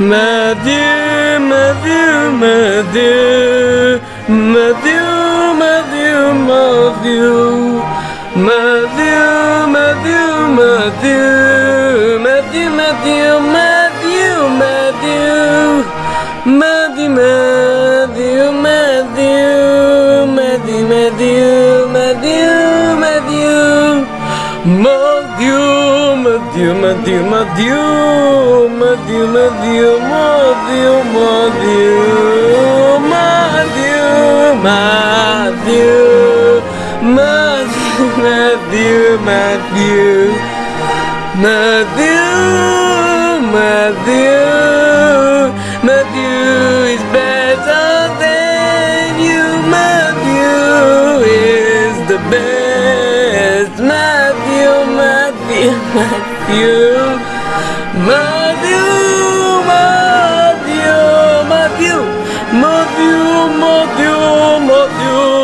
Matthew, Matthew, Matthew, Matthew, Matthew, Matthew, Matthew, Matthew, Matthew, Matthew, Matthew, Matthew, Matthew, Matthew, Matthew, Matthew, Matthew, Matthew, Matthew, Matthew, Matthew, Matthew, Matthew, Matthew, Matthew, Matthew, Matthew, Matthew, Matthew is better than you. Matthew is the best. Matthew, Matthew, Matthew, Matthew, Matthew, Matthew, Matthew,